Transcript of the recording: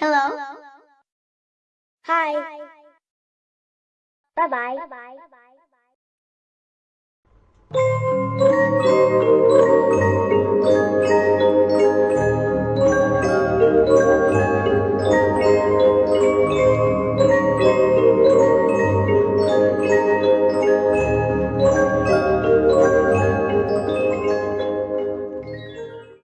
Hello. Hi. Bye-bye. Bye-bye.